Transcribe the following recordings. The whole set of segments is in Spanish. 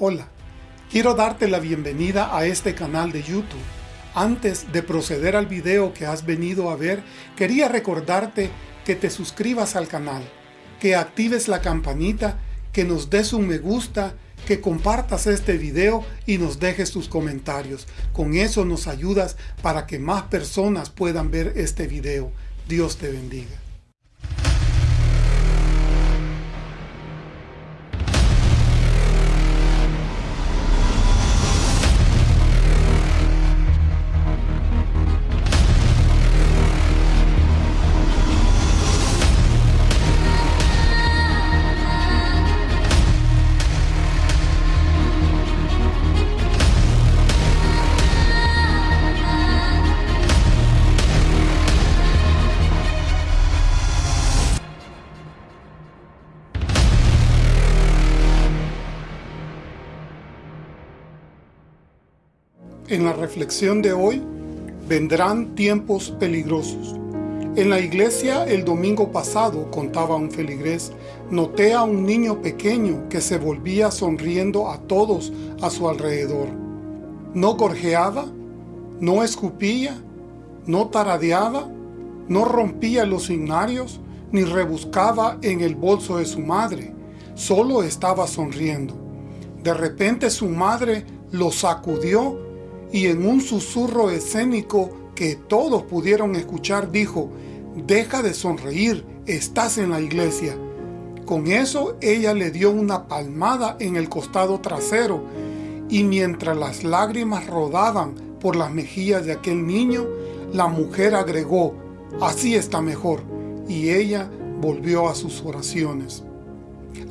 Hola, quiero darte la bienvenida a este canal de YouTube. Antes de proceder al video que has venido a ver, quería recordarte que te suscribas al canal, que actives la campanita, que nos des un me gusta, que compartas este video y nos dejes tus comentarios. Con eso nos ayudas para que más personas puedan ver este video. Dios te bendiga. Reflexión de hoy, vendrán tiempos peligrosos. En la iglesia el domingo pasado, contaba un feligrés, noté a un niño pequeño que se volvía sonriendo a todos a su alrededor. No gorjeaba, no escupía, no taradeaba, no rompía los himnarios, ni rebuscaba en el bolso de su madre, solo estaba sonriendo. De repente su madre lo sacudió y en un susurro escénico que todos pudieron escuchar dijo, deja de sonreír, estás en la iglesia. Con eso ella le dio una palmada en el costado trasero y mientras las lágrimas rodaban por las mejillas de aquel niño, la mujer agregó, así está mejor, y ella volvió a sus oraciones.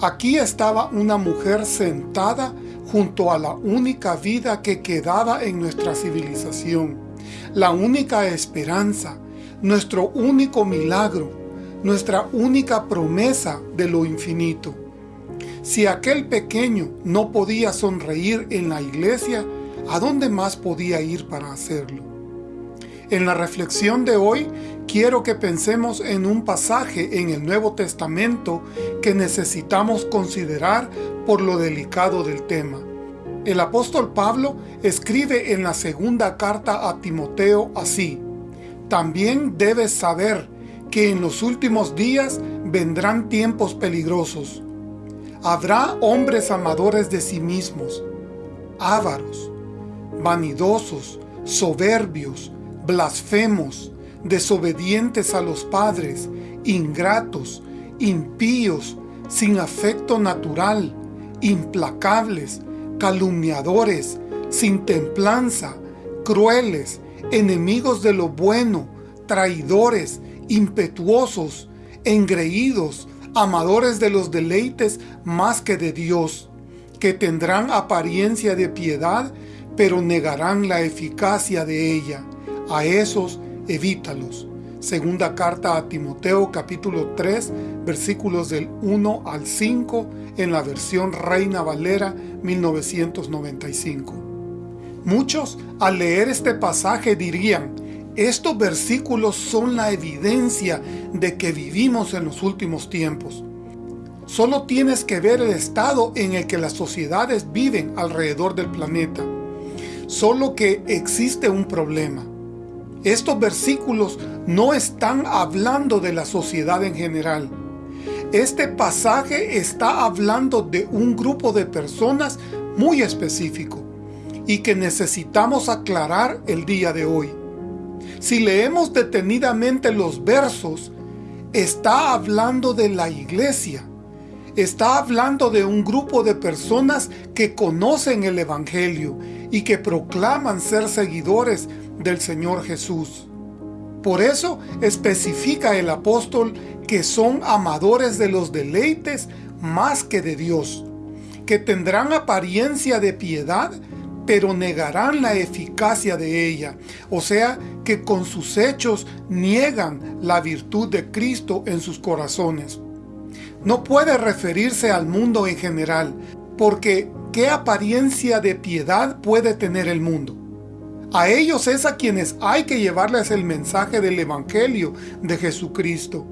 Aquí estaba una mujer sentada junto a la única vida que quedaba en nuestra civilización, la única esperanza, nuestro único milagro, nuestra única promesa de lo infinito. Si aquel pequeño no podía sonreír en la iglesia, ¿a dónde más podía ir para hacerlo? En la reflexión de hoy, quiero que pensemos en un pasaje en el Nuevo Testamento que necesitamos considerar por lo delicado del tema. El apóstol Pablo escribe en la segunda carta a Timoteo así, También debes saber que en los últimos días vendrán tiempos peligrosos. Habrá hombres amadores de sí mismos, ávaros, vanidosos, soberbios, blasfemos, desobedientes a los padres, ingratos, impíos, sin afecto natural, implacables, calumniadores, sin templanza, crueles, enemigos de lo bueno, traidores, impetuosos, engreídos, amadores de los deleites más que de Dios, que tendrán apariencia de piedad, pero negarán la eficacia de ella. A esos evítalos. Segunda carta a Timoteo capítulo 3 versículos del 1 al 5 en la versión Reina Valera 1995. Muchos al leer este pasaje dirían, estos versículos son la evidencia de que vivimos en los últimos tiempos. Solo tienes que ver el estado en el que las sociedades viven alrededor del planeta. Solo que existe un problema. Estos versículos no están hablando de la sociedad en general. Este pasaje está hablando de un grupo de personas muy específico y que necesitamos aclarar el día de hoy. Si leemos detenidamente los versos, está hablando de la iglesia. Está hablando de un grupo de personas que conocen el Evangelio y que proclaman ser seguidores del Señor Jesús. Por eso especifica el apóstol que son amadores de los deleites más que de Dios, que tendrán apariencia de piedad, pero negarán la eficacia de ella, o sea, que con sus hechos niegan la virtud de Cristo en sus corazones. No puede referirse al mundo en general, porque ¿qué apariencia de piedad puede tener el mundo? A ellos es a quienes hay que llevarles el mensaje del Evangelio de Jesucristo.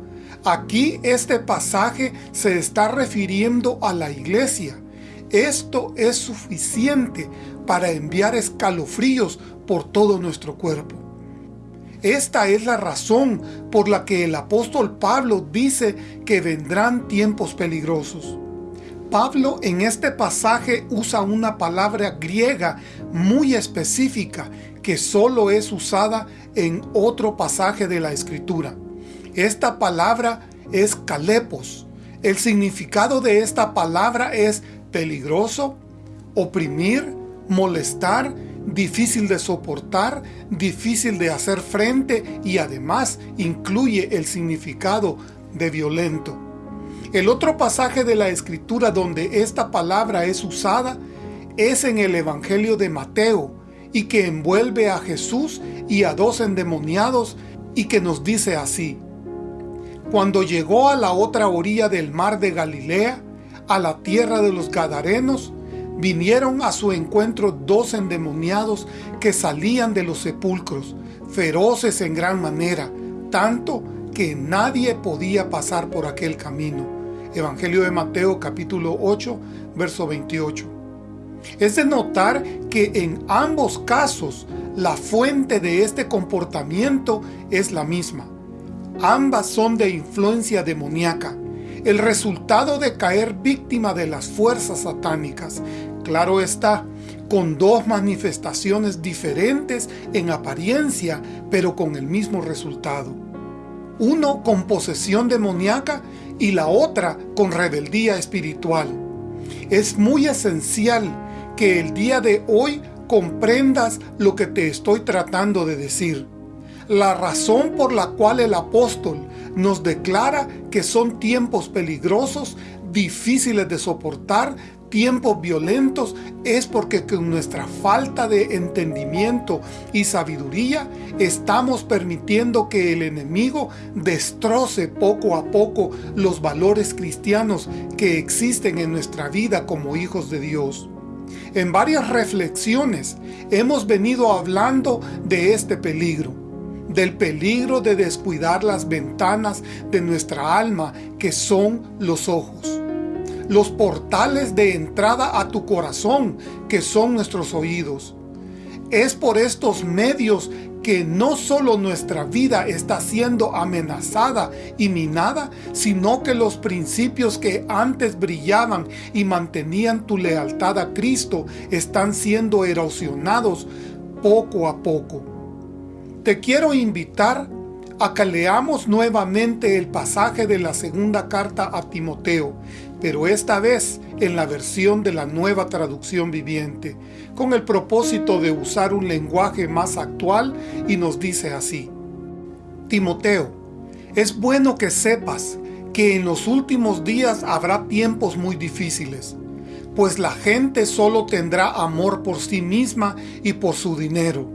Aquí este pasaje se está refiriendo a la iglesia esto es suficiente para enviar escalofríos por todo nuestro cuerpo. Esta es la razón por la que el apóstol Pablo dice que vendrán tiempos peligrosos. Pablo en este pasaje usa una palabra griega muy específica que solo es usada en otro pasaje de la Escritura. Esta palabra es calepos. El significado de esta palabra es peligroso, oprimir, molestar, difícil de soportar, difícil de hacer frente y además incluye el significado de violento. El otro pasaje de la escritura donde esta palabra es usada es en el Evangelio de Mateo y que envuelve a Jesús y a dos endemoniados y que nos dice así. Cuando llegó a la otra orilla del mar de Galilea, a la tierra de los Gadarenos, vinieron a su encuentro dos endemoniados que salían de los sepulcros, feroces en gran manera, tanto que nadie podía pasar por aquel camino. Evangelio de Mateo capítulo 8, verso 28. Es de notar que en ambos casos la fuente de este comportamiento es la misma. Ambas son de influencia demoníaca, el resultado de caer víctima de las fuerzas satánicas. Claro está, con dos manifestaciones diferentes en apariencia, pero con el mismo resultado. Uno con posesión demoníaca y la otra con rebeldía espiritual. Es muy esencial que el día de hoy comprendas lo que te estoy tratando de decir. La razón por la cual el apóstol nos declara que son tiempos peligrosos, difíciles de soportar, tiempos violentos, es porque con nuestra falta de entendimiento y sabiduría estamos permitiendo que el enemigo destroce poco a poco los valores cristianos que existen en nuestra vida como hijos de Dios. En varias reflexiones hemos venido hablando de este peligro, del peligro de descuidar las ventanas de nuestra alma que son los ojos, los portales de entrada a tu corazón que son nuestros oídos. Es por estos medios que no solo nuestra vida está siendo amenazada y minada, sino que los principios que antes brillaban y mantenían tu lealtad a Cristo están siendo erosionados poco a poco. Te quiero invitar a que leamos nuevamente el pasaje de la segunda carta a Timoteo, pero esta vez en la versión de la nueva traducción viviente, con el propósito de usar un lenguaje más actual y nos dice así. Timoteo, es bueno que sepas que en los últimos días habrá tiempos muy difíciles, pues la gente solo tendrá amor por sí misma y por su dinero.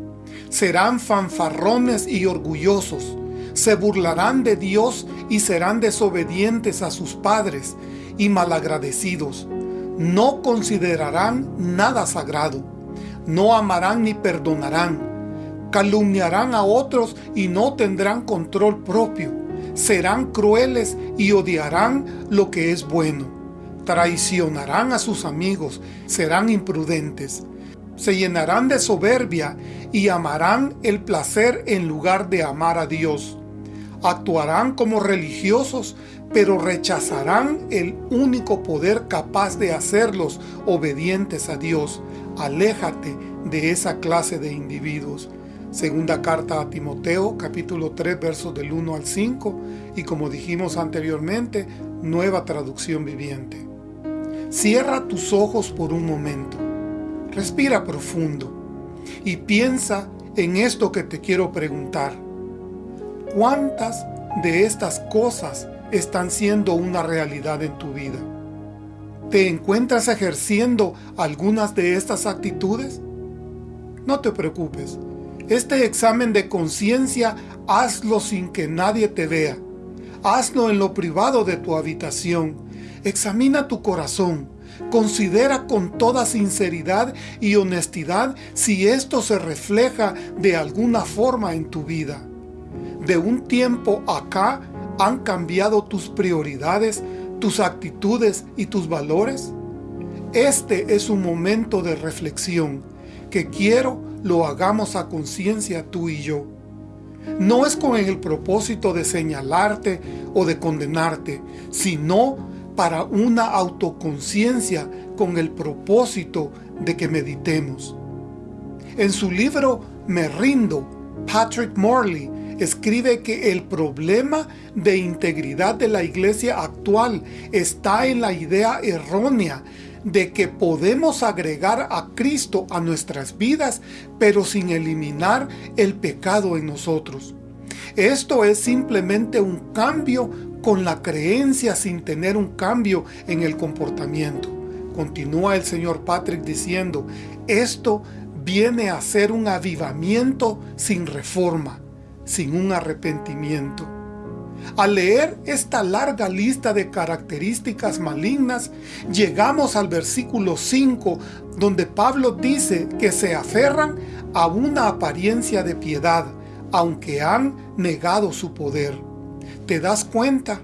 Serán fanfarrones y orgullosos, se burlarán de Dios y serán desobedientes a sus padres y malagradecidos. No considerarán nada sagrado. No amarán ni perdonarán. Calumniarán a otros y no tendrán control propio. Serán crueles y odiarán lo que es bueno. Traicionarán a sus amigos. Serán imprudentes. Se llenarán de soberbia y amarán el placer en lugar de amar a Dios actuarán como religiosos, pero rechazarán el único poder capaz de hacerlos obedientes a Dios. Aléjate de esa clase de individuos. Segunda carta a Timoteo, capítulo 3, versos del 1 al 5, y como dijimos anteriormente, nueva traducción viviente. Cierra tus ojos por un momento. Respira profundo y piensa en esto que te quiero preguntar. ¿Cuántas de estas cosas están siendo una realidad en tu vida? ¿Te encuentras ejerciendo algunas de estas actitudes? No te preocupes. Este examen de conciencia hazlo sin que nadie te vea. Hazlo en lo privado de tu habitación. Examina tu corazón. Considera con toda sinceridad y honestidad si esto se refleja de alguna forma en tu vida de un tiempo acá han cambiado tus prioridades, tus actitudes y tus valores? Este es un momento de reflexión que quiero lo hagamos a conciencia tú y yo. No es con el propósito de señalarte o de condenarte, sino para una autoconciencia con el propósito de que meditemos. En su libro Me rindo, Patrick Morley escribe que el problema de integridad de la iglesia actual está en la idea errónea de que podemos agregar a Cristo a nuestras vidas, pero sin eliminar el pecado en nosotros. Esto es simplemente un cambio con la creencia sin tener un cambio en el comportamiento. Continúa el señor Patrick diciendo, esto viene a ser un avivamiento sin reforma, sin un arrepentimiento. Al leer esta larga lista de características malignas, llegamos al versículo 5, donde Pablo dice que se aferran a una apariencia de piedad, aunque han negado su poder. ¿Te das cuenta?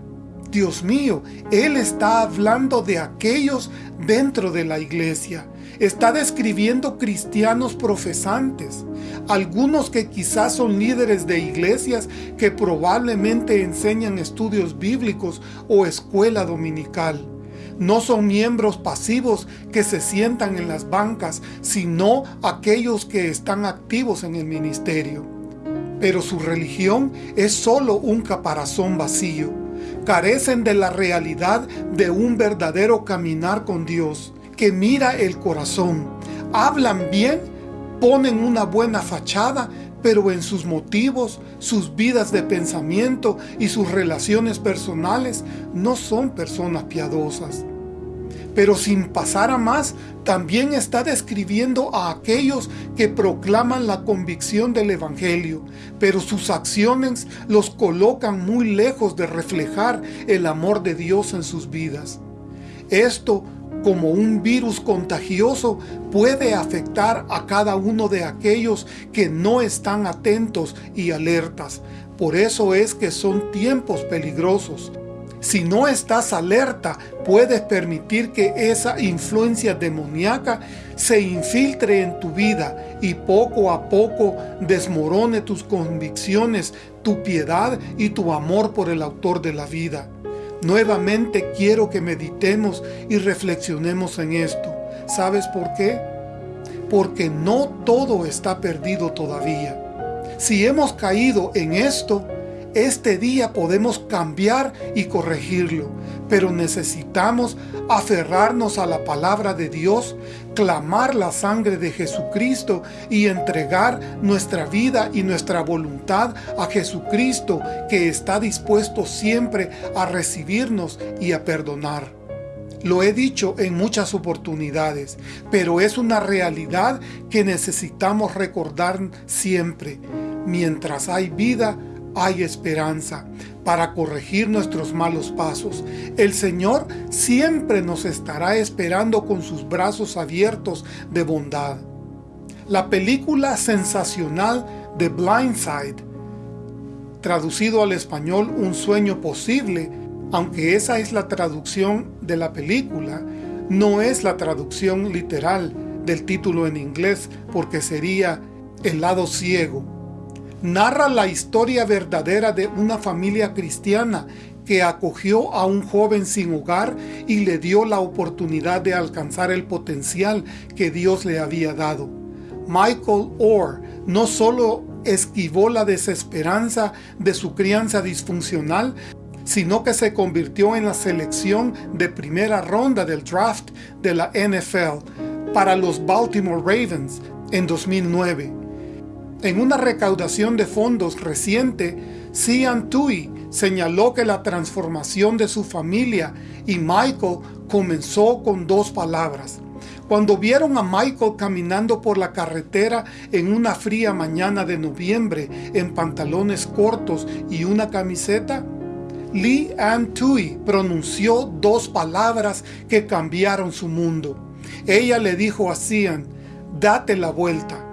Dios mío, Él está hablando de aquellos dentro de la iglesia. Está describiendo cristianos profesantes, algunos que quizás son líderes de iglesias que probablemente enseñan estudios bíblicos o escuela dominical. No son miembros pasivos que se sientan en las bancas, sino aquellos que están activos en el ministerio. Pero su religión es solo un caparazón vacío. Carecen de la realidad de un verdadero caminar con Dios, que mira el corazón. Hablan bien, ponen una buena fachada, pero en sus motivos, sus vidas de pensamiento y sus relaciones personales no son personas piadosas. Pero sin pasar a más, también está describiendo a aquellos que proclaman la convicción del Evangelio, pero sus acciones los colocan muy lejos de reflejar el amor de Dios en sus vidas. Esto como un virus contagioso puede afectar a cada uno de aquellos que no están atentos y alertas. Por eso es que son tiempos peligrosos. Si no estás alerta, puedes permitir que esa influencia demoníaca se infiltre en tu vida y poco a poco desmorone tus convicciones, tu piedad y tu amor por el autor de la vida. Nuevamente quiero que meditemos y reflexionemos en esto. ¿Sabes por qué? Porque no todo está perdido todavía. Si hemos caído en esto, este día podemos cambiar y corregirlo, pero necesitamos aferrarnos a la palabra de Dios, clamar la sangre de Jesucristo y entregar nuestra vida y nuestra voluntad a Jesucristo que está dispuesto siempre a recibirnos y a perdonar. Lo he dicho en muchas oportunidades, pero es una realidad que necesitamos recordar siempre. Mientras hay vida, hay esperanza para corregir nuestros malos pasos. El Señor siempre nos estará esperando con sus brazos abiertos de bondad. La película sensacional de Blindside, traducido al español Un sueño posible, aunque esa es la traducción de la película, no es la traducción literal del título en inglés porque sería El lado ciego narra la historia verdadera de una familia cristiana que acogió a un joven sin hogar y le dio la oportunidad de alcanzar el potencial que Dios le había dado. Michael Orr no solo esquivó la desesperanza de su crianza disfuncional, sino que se convirtió en la selección de primera ronda del draft de la NFL para los Baltimore Ravens en 2009. En una recaudación de fondos reciente, Cian Tui señaló que la transformación de su familia y Michael comenzó con dos palabras. Cuando vieron a Michael caminando por la carretera en una fría mañana de noviembre en pantalones cortos y una camiseta, Lee Ann Tui pronunció dos palabras que cambiaron su mundo. Ella le dijo a Cian, date la vuelta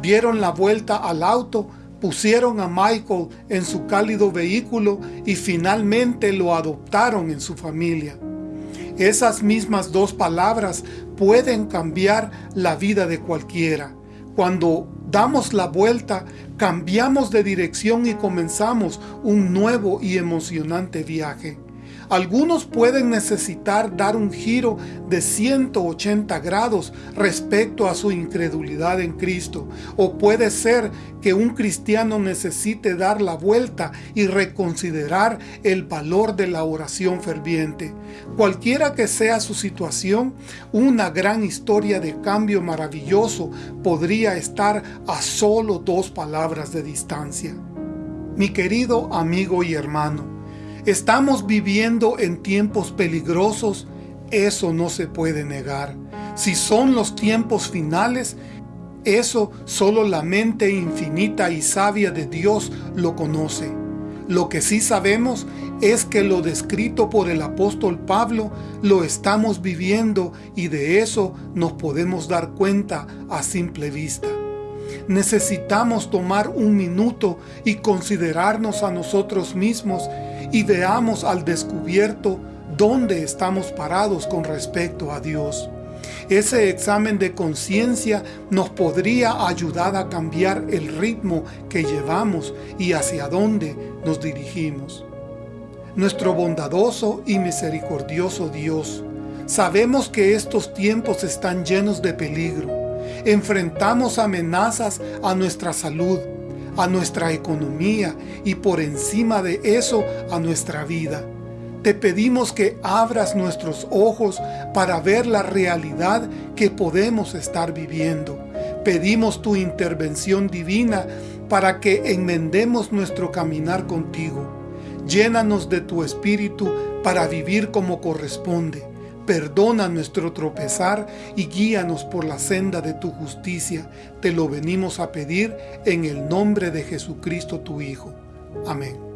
dieron la vuelta al auto, pusieron a Michael en su cálido vehículo y finalmente lo adoptaron en su familia. Esas mismas dos palabras pueden cambiar la vida de cualquiera. Cuando damos la vuelta, cambiamos de dirección y comenzamos un nuevo y emocionante viaje. Algunos pueden necesitar dar un giro de 180 grados respecto a su incredulidad en Cristo. O puede ser que un cristiano necesite dar la vuelta y reconsiderar el valor de la oración ferviente. Cualquiera que sea su situación, una gran historia de cambio maravilloso podría estar a solo dos palabras de distancia. Mi querido amigo y hermano, Estamos viviendo en tiempos peligrosos, eso no se puede negar. Si son los tiempos finales, eso solo la mente infinita y sabia de Dios lo conoce. Lo que sí sabemos es que lo descrito por el apóstol Pablo lo estamos viviendo y de eso nos podemos dar cuenta a simple vista necesitamos tomar un minuto y considerarnos a nosotros mismos y veamos al descubierto dónde estamos parados con respecto a Dios. Ese examen de conciencia nos podría ayudar a cambiar el ritmo que llevamos y hacia dónde nos dirigimos. Nuestro bondadoso y misericordioso Dios, sabemos que estos tiempos están llenos de peligro enfrentamos amenazas a nuestra salud, a nuestra economía y por encima de eso a nuestra vida. Te pedimos que abras nuestros ojos para ver la realidad que podemos estar viviendo. Pedimos tu intervención divina para que enmendemos nuestro caminar contigo. Llénanos de tu Espíritu para vivir como corresponde Perdona nuestro tropezar y guíanos por la senda de tu justicia. Te lo venimos a pedir en el nombre de Jesucristo tu Hijo. Amén.